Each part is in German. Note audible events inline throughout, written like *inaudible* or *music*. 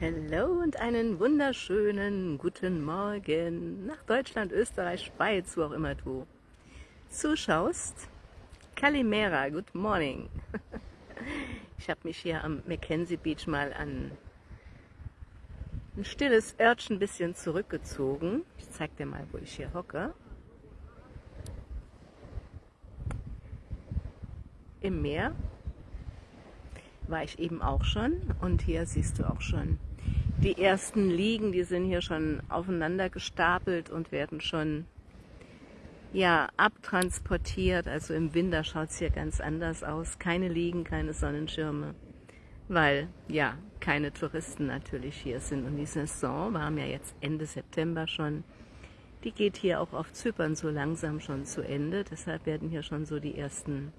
Hallo und einen wunderschönen guten Morgen nach Deutschland, Österreich, Schweiz, wo auch immer du zuschaust. Kalimera, good morning. *laughs* Ich habe mich hier am Mackenzie Beach mal an ein stilles Örtchen ein bisschen zurückgezogen. Ich zeig dir mal, wo ich hier hocke. Im Meer war ich eben auch schon und hier siehst du auch schon die ersten Liegen, die sind hier schon aufeinander gestapelt und werden schon ja, abtransportiert. Also im Winter schaut es hier ganz anders aus. Keine Liegen, keine Sonnenschirme, weil ja, keine Touristen natürlich hier sind. Und die Saison, wir haben ja jetzt Ende September schon, die geht hier auch auf Zypern so langsam schon zu Ende. Deshalb werden hier schon so die ersten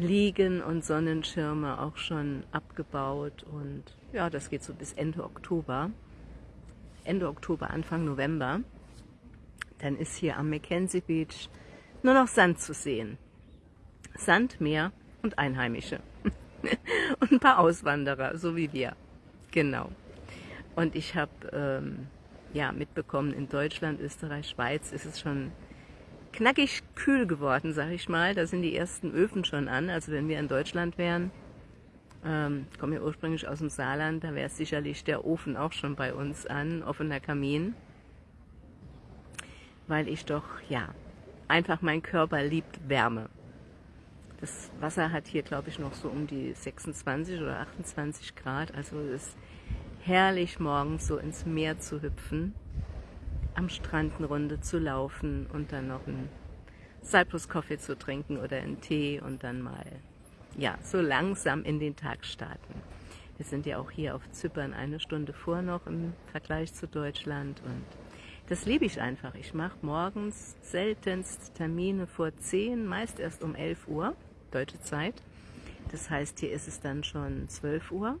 Liegen und Sonnenschirme auch schon abgebaut und ja, das geht so bis Ende Oktober. Ende Oktober, Anfang November. Dann ist hier am Mackenzie Beach nur noch Sand zu sehen. Sand, Meer und Einheimische. *laughs* und ein paar Auswanderer, so wie wir. Genau. Und ich habe ähm, ja, mitbekommen, in Deutschland, Österreich, Schweiz ist es schon knackig kühl geworden, sag ich mal. Da sind die ersten Öfen schon an. Also wenn wir in Deutschland wären, ähm, ich komme ja ursprünglich aus dem Saarland, da wäre sicherlich der Ofen auch schon bei uns an, offener Kamin. Weil ich doch, ja, einfach mein Körper liebt Wärme. Das Wasser hat hier, glaube ich, noch so um die 26 oder 28 Grad. Also es ist herrlich, morgens so ins Meer zu hüpfen am Strand eine Runde zu laufen und dann noch einen Cyprus-Coffee zu trinken oder einen Tee und dann mal, ja, so langsam in den Tag starten. Wir sind ja auch hier auf Zypern eine Stunde vor noch im Vergleich zu Deutschland und das liebe ich einfach. Ich mache morgens seltenst Termine vor 10, meist erst um 11 Uhr, deutsche Zeit. Das heißt, hier ist es dann schon 12 Uhr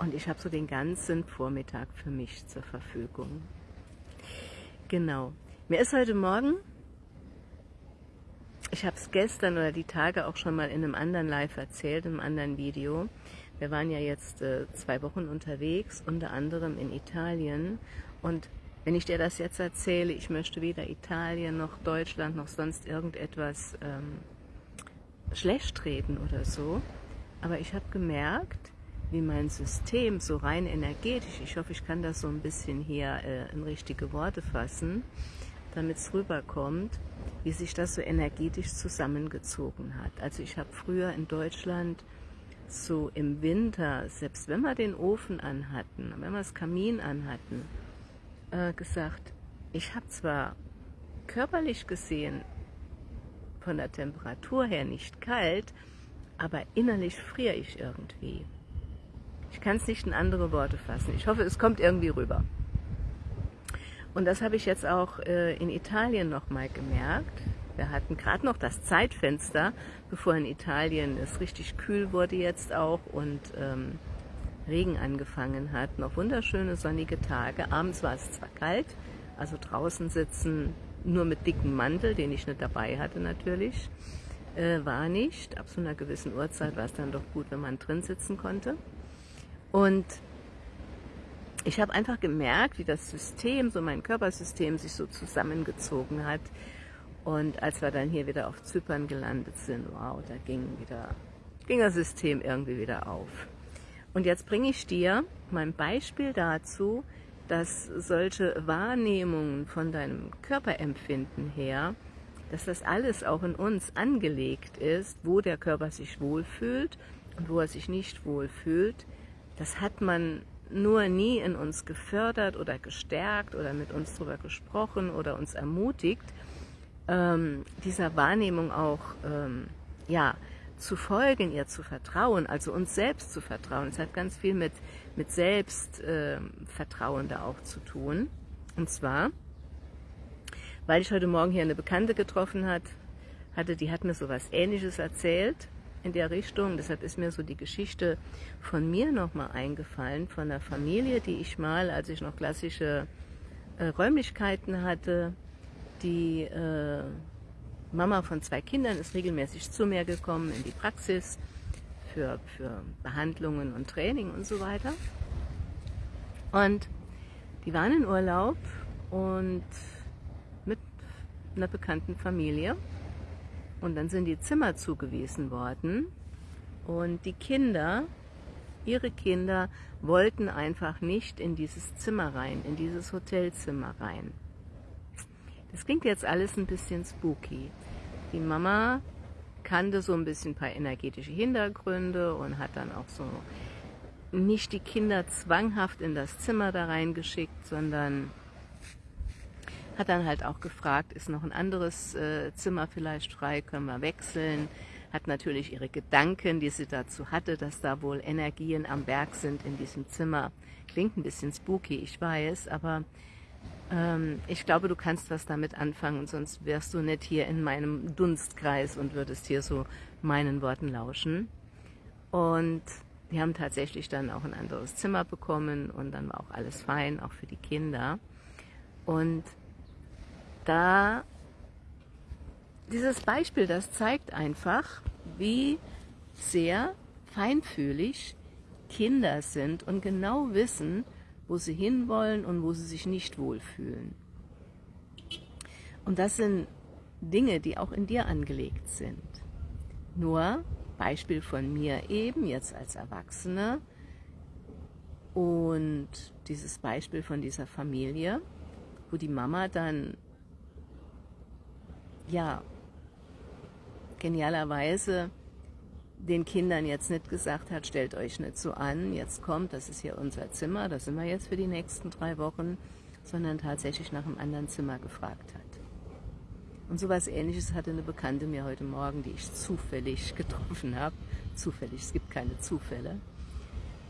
und ich habe so den ganzen Vormittag für mich zur Verfügung. Genau. Mir ist heute Morgen, ich habe es gestern oder die Tage auch schon mal in einem anderen Live erzählt, in einem anderen Video. Wir waren ja jetzt äh, zwei Wochen unterwegs, unter anderem in Italien. Und wenn ich dir das jetzt erzähle, ich möchte weder Italien noch Deutschland noch sonst irgendetwas ähm, schlecht reden oder so. Aber ich habe gemerkt, wie mein System so rein energetisch, ich hoffe, ich kann das so ein bisschen hier äh, in richtige Worte fassen, damit es rüberkommt, wie sich das so energetisch zusammengezogen hat. Also ich habe früher in Deutschland so im Winter, selbst wenn wir den Ofen anhatten, wenn wir das Kamin anhatten, äh, gesagt, ich habe zwar körperlich gesehen von der Temperatur her nicht kalt, aber innerlich friere ich irgendwie. Ich kann es nicht in andere Worte fassen. Ich hoffe, es kommt irgendwie rüber. Und das habe ich jetzt auch äh, in Italien nochmal gemerkt. Wir hatten gerade noch das Zeitfenster, bevor in Italien es richtig kühl wurde jetzt auch und ähm, Regen angefangen hat. Noch wunderschöne sonnige Tage. Abends war es zwar kalt, also draußen sitzen nur mit dicken Mantel, den ich nicht dabei hatte natürlich, äh, war nicht. Ab so einer gewissen Uhrzeit war es dann doch gut, wenn man drin sitzen konnte. Und ich habe einfach gemerkt, wie das System, so mein Körpersystem sich so zusammengezogen hat. Und als wir dann hier wieder auf Zypern gelandet sind, wow, da ging wieder, ging das System irgendwie wieder auf. Und jetzt bringe ich dir mein Beispiel dazu, dass solche Wahrnehmungen von deinem Körperempfinden her, dass das alles auch in uns angelegt ist, wo der Körper sich wohlfühlt und wo er sich nicht wohlfühlt, das hat man nur nie in uns gefördert oder gestärkt oder mit uns darüber gesprochen oder uns ermutigt, ähm, dieser Wahrnehmung auch ähm, ja, zu folgen, ihr zu vertrauen, also uns selbst zu vertrauen. Es hat ganz viel mit, mit Selbstvertrauen ähm, da auch zu tun. Und zwar, weil ich heute Morgen hier eine Bekannte getroffen hat, hatte, die hat mir so was Ähnliches erzählt in der Richtung. Deshalb ist mir so die Geschichte von mir nochmal eingefallen, von einer Familie, die ich mal, als ich noch klassische äh, Räumlichkeiten hatte, die äh, Mama von zwei Kindern ist regelmäßig zu mir gekommen in die Praxis für, für Behandlungen und Training und so weiter. Und die waren in Urlaub und mit einer bekannten Familie. Und dann sind die Zimmer zugewiesen worden. Und die Kinder, ihre Kinder, wollten einfach nicht in dieses Zimmer rein, in dieses Hotelzimmer rein. Das klingt jetzt alles ein bisschen spooky. Die Mama kannte so ein bisschen ein paar energetische Hintergründe und hat dann auch so nicht die Kinder zwanghaft in das Zimmer da reingeschickt, sondern hat dann halt auch gefragt, ist noch ein anderes äh, Zimmer vielleicht frei, können wir wechseln. Hat natürlich ihre Gedanken, die sie dazu hatte, dass da wohl Energien am Berg sind in diesem Zimmer. Klingt ein bisschen spooky, ich weiß, aber ähm, ich glaube, du kannst was damit anfangen, sonst wärst du nicht hier in meinem Dunstkreis und würdest hier so meinen Worten lauschen. Und die haben tatsächlich dann auch ein anderes Zimmer bekommen und dann war auch alles fein, auch für die Kinder. Und da dieses Beispiel, das zeigt einfach, wie sehr feinfühlig Kinder sind und genau wissen, wo sie hinwollen und wo sie sich nicht wohlfühlen. Und das sind Dinge, die auch in dir angelegt sind. Nur Beispiel von mir eben, jetzt als Erwachsene, und dieses Beispiel von dieser Familie, wo die Mama dann, ja, genialerweise den Kindern jetzt nicht gesagt hat, stellt euch nicht so an, jetzt kommt, das ist hier unser Zimmer, da sind wir jetzt für die nächsten drei Wochen, sondern tatsächlich nach einem anderen Zimmer gefragt hat. Und sowas ähnliches hatte eine Bekannte mir heute Morgen, die ich zufällig *laughs* getroffen habe. Zufällig, es gibt keine Zufälle.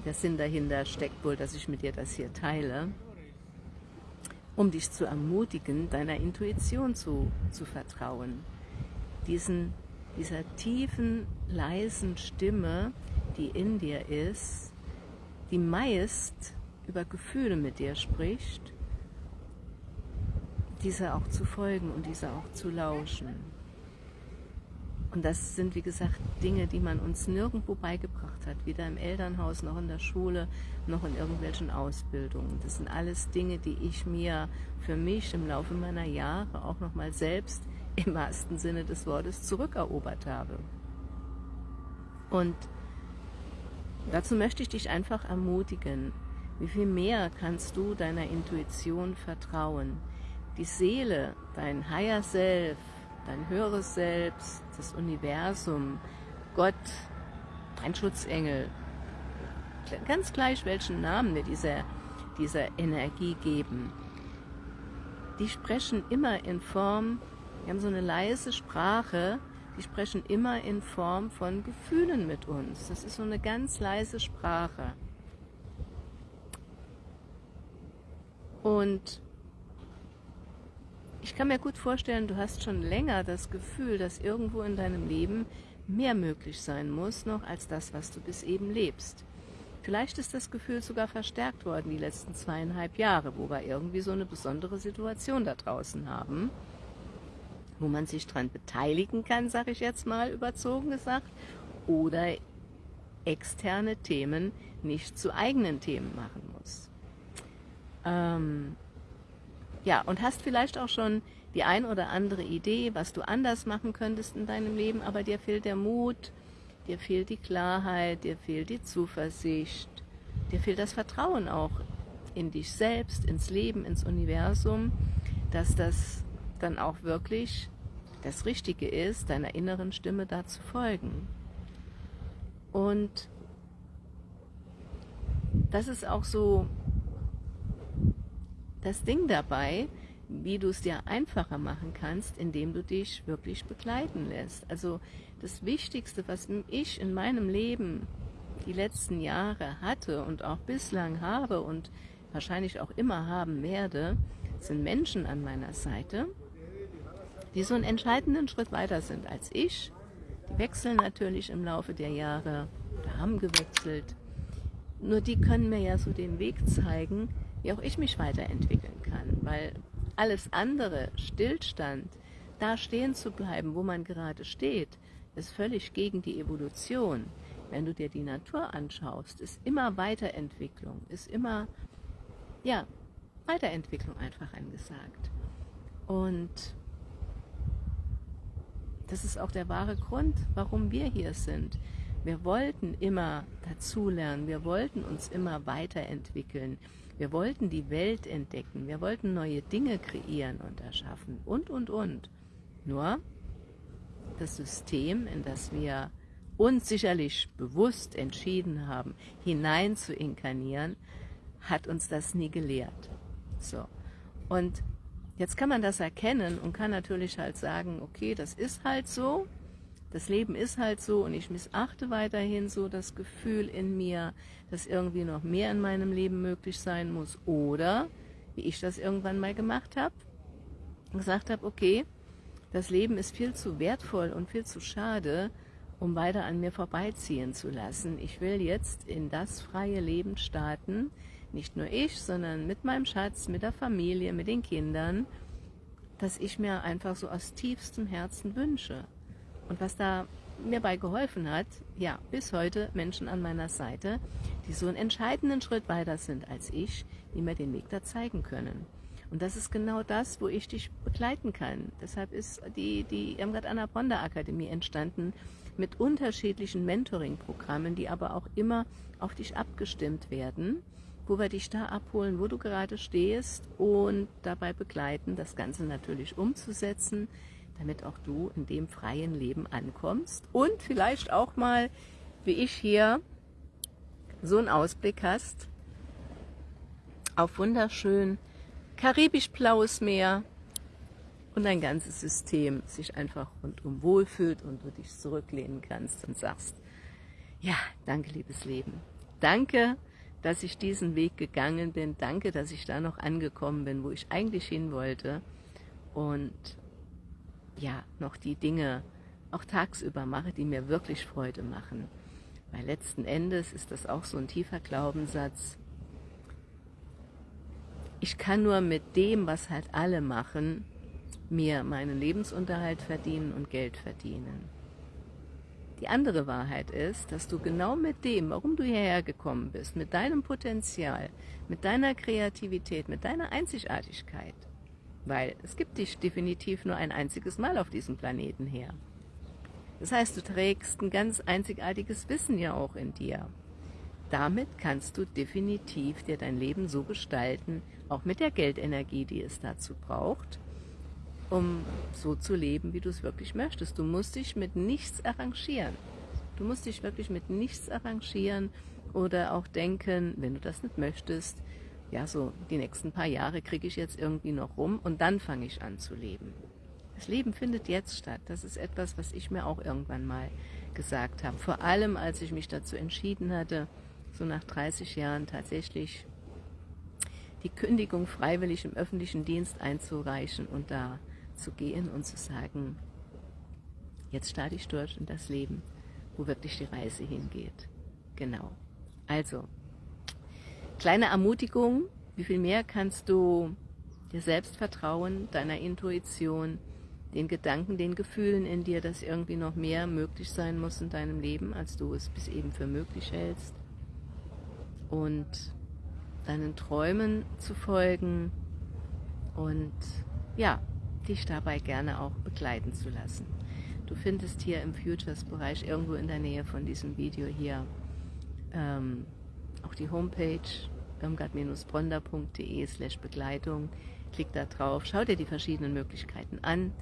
Der Sinn dahinter steckt wohl, dass ich mit dir das hier teile, um dich zu ermutigen, deiner Intuition zu, zu vertrauen. Diesen dieser tiefen, leisen Stimme, die in dir ist, die meist über Gefühle mit dir spricht, dieser auch zu folgen und dieser auch zu lauschen. Und das sind, wie gesagt, Dinge, die man uns nirgendwo beigebracht hat, weder im Elternhaus noch in der Schule, noch in irgendwelchen Ausbildungen. Das sind alles Dinge, die ich mir für mich im Laufe meiner Jahre auch nochmal selbst *laughs* im wahrsten Sinne des Wortes zurückerobert habe. Und dazu möchte ich dich einfach ermutigen, wie viel mehr kannst du deiner Intuition vertrauen. Die Seele, dein Higher Self, dein höheres Selbst, das Universum, Gott, dein Schutzengel, ganz gleich welchen Namen wir dieser, dieser Energie geben, die sprechen immer in Form wir haben so eine leise Sprache, die sprechen immer in Form von Gefühlen mit uns. Das ist so eine ganz leise Sprache. Und ich kann mir gut vorstellen, du hast schon länger das Gefühl, dass irgendwo in deinem Leben mehr möglich sein muss, noch als das, was du bis eben lebst. Vielleicht ist das Gefühl sogar verstärkt worden die letzten zweieinhalb Jahre, wo wir irgendwie so eine besondere Situation da draußen haben wo man sich daran beteiligen kann, sage ich jetzt mal überzogen gesagt, oder externe Themen nicht zu eigenen Themen machen muss. Ähm, ja, und hast vielleicht auch schon die ein oder andere Idee, was du anders machen könntest in deinem Leben, aber dir fehlt der Mut, dir fehlt die Klarheit, dir fehlt die Zuversicht, dir fehlt das Vertrauen auch in dich selbst, ins Leben, ins Universum, dass das dann auch wirklich das Richtige ist, deiner inneren Stimme da zu folgen. Und das ist auch so das Ding dabei, wie du es dir einfacher machen kannst, indem du dich wirklich begleiten lässt. Also das Wichtigste, was ich in meinem Leben die letzten Jahre hatte und auch bislang habe und wahrscheinlich auch immer haben werde, sind Menschen an meiner Seite, die so einen entscheidenden Schritt weiter sind als ich. Die wechseln natürlich im Laufe der Jahre oder haben gewechselt. Nur die können mir ja so den Weg zeigen, wie auch ich mich weiterentwickeln kann, weil alles andere, Stillstand, da stehen zu bleiben, wo man gerade steht, ist völlig gegen die Evolution. wenn du dir die Natur anschaust, ist immer Weiterentwicklung, ist immer, ja, Weiterentwicklung einfach angesagt. Und das ist auch der wahre Grund, warum wir hier sind. Wir wollten immer dazulernen, wir wollten uns immer weiterentwickeln, wir wollten die Welt entdecken, wir wollten neue Dinge kreieren und erschaffen und, und, und. Nur das System, in das wir uns sicherlich bewusst entschieden haben, hinein zu inkarnieren, hat uns das nie gelehrt. So. Und jetzt kann man das erkennen und kann natürlich halt sagen, okay, das ist halt so, das Leben ist halt so und ich missachte weiterhin so das Gefühl in mir, dass irgendwie noch mehr in meinem Leben möglich sein muss. Oder, wie ich das irgendwann mal gemacht habe, gesagt habe, okay, das Leben ist viel zu wertvoll und viel zu schade, um weiter an mir vorbeiziehen zu lassen. Ich will jetzt in das freie Leben starten, nicht nur ich, sondern mit meinem Schatz, mit der Familie, mit den Kindern, dass ich mir einfach so aus tiefstem Herzen wünsche. Und was da mir bei geholfen hat, ja, bis heute Menschen an meiner Seite, die so einen entscheidenden Schritt weiter sind als ich, die mir den Weg da zeigen können. Und das ist genau das, wo ich dich begleiten kann. Deshalb ist die, die Irmgard Anna Bonda Akademie entstanden mit unterschiedlichen Mentoring-Programmen, die aber auch immer auf dich abgestimmt werden wo wir dich da abholen, wo du gerade stehst und dabei begleiten, das Ganze natürlich umzusetzen, damit auch du in dem freien Leben ankommst und vielleicht auch mal, wie ich hier, so einen Ausblick hast auf wunderschön karibisch-blaues Meer und dein ganzes System sich einfach rundum wohlfühlt und du dich zurücklehnen kannst und sagst, ja, danke liebes Leben, danke, dass ich diesen Weg gegangen bin. Danke, dass ich da noch angekommen bin, wo ich eigentlich hin wollte. Und ja, noch die Dinge auch tagsüber mache, die mir wirklich Freude machen. Weil letzten Endes ist das auch so ein tiefer Glaubenssatz. Ich kann nur mit dem, was halt alle machen, mir meinen Lebensunterhalt verdienen und Geld verdienen. Die andere Wahrheit ist, dass du genau mit dem, warum du hierher gekommen bist, mit deinem Potenzial, mit deiner Kreativität, mit deiner Einzigartigkeit, weil es gibt dich definitiv nur ein einziges Mal auf diesem Planeten her. Das heißt, du trägst ein ganz einzigartiges Wissen ja auch in dir. Damit kannst du definitiv dir dein Leben so gestalten, auch mit der Geldenergie, die es dazu braucht, um so zu leben, wie du es wirklich möchtest. Du musst dich mit nichts arrangieren. Du musst dich wirklich mit nichts arrangieren oder auch denken, wenn du das nicht möchtest, ja, so die nächsten paar Jahre kriege ich jetzt irgendwie noch rum und dann fange ich an zu leben. Das Leben findet jetzt statt. Das ist etwas, was ich mir auch irgendwann mal gesagt habe. Vor allem, als ich mich dazu entschieden hatte, so nach 30 Jahren tatsächlich die Kündigung freiwillig im öffentlichen Dienst einzureichen und da zu gehen und zu sagen, jetzt starte ich durch in das Leben, wo wirklich die Reise hingeht. Genau. Also, kleine Ermutigung, wie viel mehr kannst du dir selbst vertrauen, deiner Intuition, den Gedanken, den Gefühlen in dir, dass irgendwie noch mehr möglich sein muss in deinem Leben, als du es bis eben für möglich hältst. Und deinen Träumen zu folgen und ja, dich dabei gerne auch begleiten zu lassen. Du findest hier im Futures-Bereich irgendwo in der Nähe von diesem Video hier ähm, auch die Homepage irmgard-bronder.de slash Begleitung. Klick da drauf, schau dir die verschiedenen Möglichkeiten an.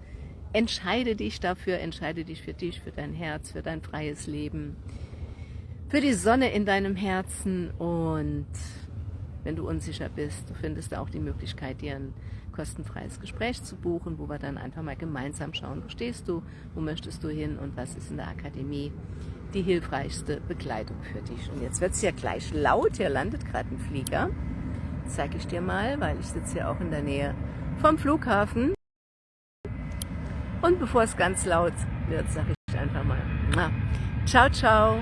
Entscheide dich dafür, entscheide dich für dich, für dein Herz, für dein freies Leben, für die Sonne in deinem Herzen und wenn du unsicher bist, du findest auch die Möglichkeit, dir ein kostenfreies Gespräch zu buchen, wo wir dann einfach mal gemeinsam schauen, wo stehst du, wo möchtest du hin und was ist in der Akademie die hilfreichste Begleitung für dich. Und jetzt wird es ja gleich laut, hier landet gerade ein Flieger. Zeige ich dir mal, weil ich sitze ja auch in der Nähe vom Flughafen. Und bevor es ganz laut wird, sage ich einfach mal, ciao, ciao.